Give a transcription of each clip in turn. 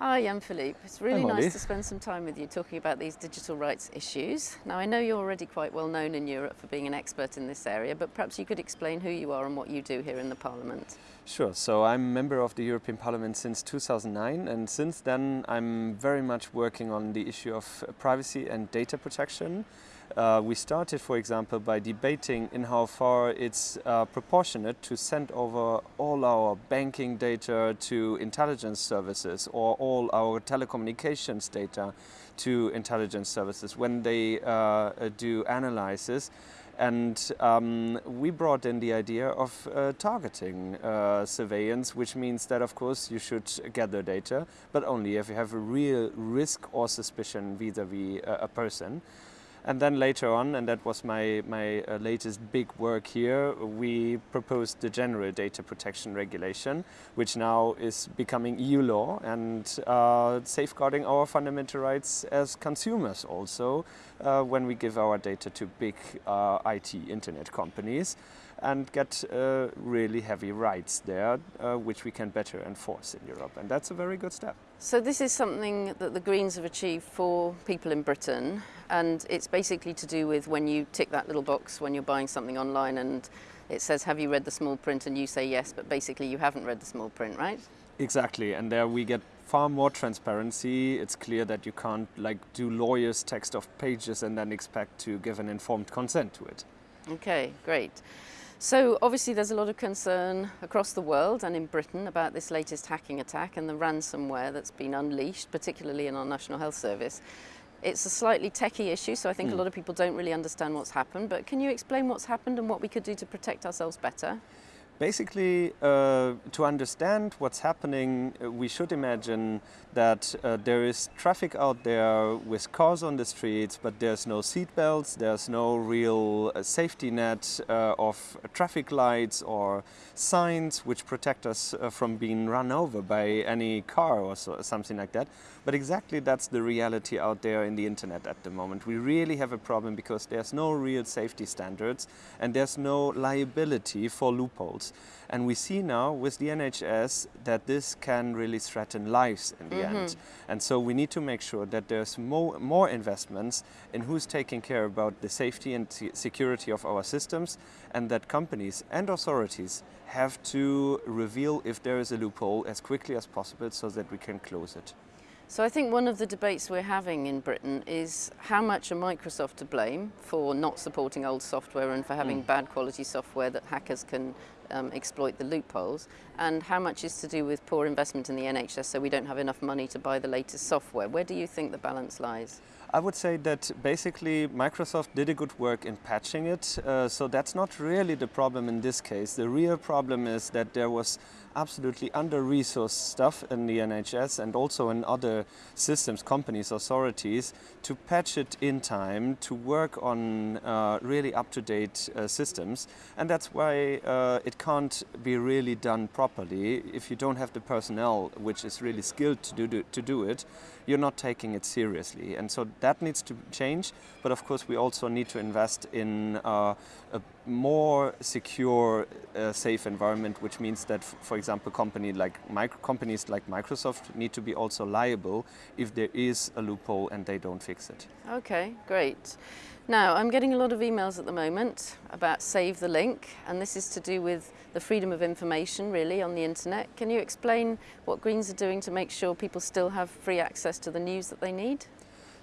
Hi, I'm Philippe. It's really Hi, nice to spend some time with you talking about these digital rights issues. Now, I know you're already quite well known in Europe for being an expert in this area, but perhaps you could explain who you are and what you do here in the Parliament. Sure. So I'm a member of the European Parliament since 2009, and since then I'm very much working on the issue of privacy and data protection. Uh, we started, for example, by debating in how far it's uh, proportionate to send over all our banking data to intelligence services or all our telecommunications data to intelligence services when they uh, do analysis. And um, we brought in the idea of uh, targeting uh, surveillance, which means that, of course, you should gather data, but only if you have a real risk or suspicion vis-à-vis -vis a person. And then later on, and that was my, my uh, latest big work here, we proposed the General Data Protection Regulation, which now is becoming EU law and uh, safeguarding our fundamental rights as consumers also uh, when we give our data to big uh, IT internet companies and get uh, really heavy rights there, uh, which we can better enforce in Europe. And that's a very good step. So this is something that the Greens have achieved for people in Britain, and it's basically to do with when you tick that little box when you're buying something online and it says, have you read the small print? And you say yes, but basically you haven't read the small print, right? Exactly, and there we get far more transparency. It's clear that you can't like do lawyers text of pages and then expect to give an informed consent to it. Okay, great. So obviously there's a lot of concern across the world and in Britain about this latest hacking attack and the ransomware that's been unleashed, particularly in our National Health Service. It's a slightly techie issue, so I think mm. a hmm. lot of people don't really understand what's happened, but can you explain what's happened and what we could do to protect ourselves better? Basically, uh, to understand what's happening, uh, we should imagine that uh, there is traffic out there with cars on the streets, but there's no seat belts, there's no real uh, safety net uh, of traffic lights or signs which protect us uh, from being run over by any car or so, something like that. But exactly that's the reality out there in the internet at the moment. We really have a problem because there's no real safety standards and there's no liability for loopholes. And we see now with the NHS that this can really threaten lives in the mm -hmm. end. And so we need to make sure that there's more, more investments in who's taking care about the safety and security of our systems and that companies and authorities have to reveal if there is a loophole as quickly as possible so that we can close it. So I think one of the debates we're having in Britain is how much are Microsoft to blame for not supporting old software and for having mm. bad quality software that hackers can um, exploit the loopholes and how much is to do with poor investment in the NHS so we don't have enough money to buy the latest software. Where do you think the balance lies? I would say that basically Microsoft did a good work in patching it, uh, so that's not really the problem in this case. The real problem is that there was absolutely under-resourced stuff in the NHS and also in other systems, companies, authorities to patch it in time, to work on uh, really up-to-date uh, systems. And that's why uh, can't be really done properly. If you don't have the personnel which is really skilled to do, to do it, you're not taking it seriously. And so that needs to change. But of course, we also need to invest in uh, a more secure, uh, safe environment, which means that, for example, company like companies like Microsoft need to be also liable if there is a loophole and they don't fix it. Okay, great. Now, I'm getting a lot of emails at the moment about Save the Link, and this is to do with the freedom of information, really, on the internet. Can you explain what Greens are doing to make sure people still have free access to the news that they need?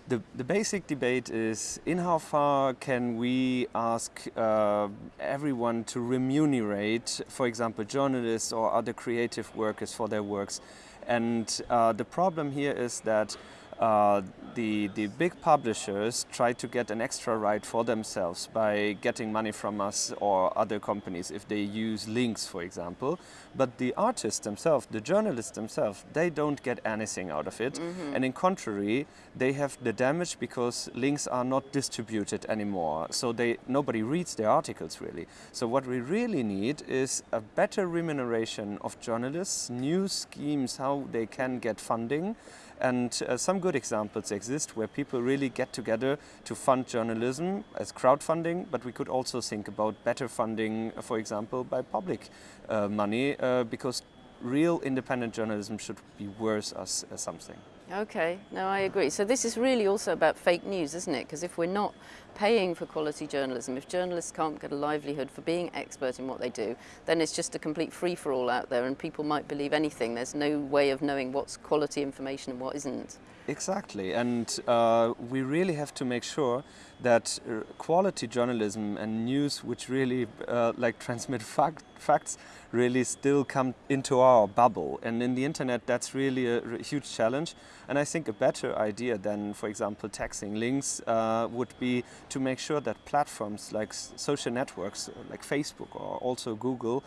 The, the basic debate is in how far can we ask uh, everyone to remunerate, for example, journalists or other creative workers for their works. And uh, the problem here is that uh, the, the big publishers try to get an extra right for themselves by getting money from us or other companies if they use links, for example. But the artists themselves, the journalists themselves, they don't get anything out of it. Mm -hmm. And in contrary, they have the damage because links are not distributed anymore. So they, nobody reads their articles really. So what we really need is a better remuneration of journalists, new schemes how they can get funding, and uh, some good examples exist where people really get together to fund journalism as crowdfunding, but we could also think about better funding, for example, by public uh, money, uh, because real independent journalism should be worth us as something. Okay, no, I agree. So this is really also about fake news, isn't it? Because if we're not paying for quality journalism, if journalists can't get a livelihood for being expert in what they do, then it's just a complete free-for-all out there and people might believe anything. There's no way of knowing what's quality information and what isn't. Exactly, and uh, we really have to make sure that uh, quality journalism and news which really uh, like transmit fact, facts really still come into our bubble. And in the internet, that's really a, a huge challenge. And I think a better idea than, for example, taxing links uh, would be to make sure that platforms like social networks, like Facebook or also Google,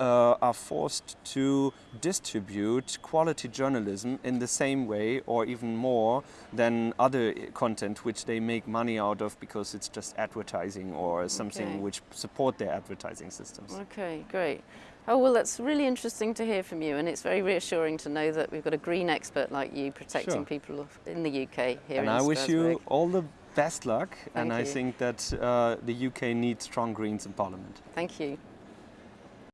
uh, are forced to distribute quality journalism in the same way or even more than other content which they make money out of because it's just advertising or something okay. which support their advertising systems. Okay, great. Oh, well, that's really interesting to hear from you, and it's very reassuring to know that we've got a green expert like you protecting sure. people in the UK here in. and in I wish you all the best luck, Thank and I think that uh, the UK needs strong Greens in Parliament. Thank you.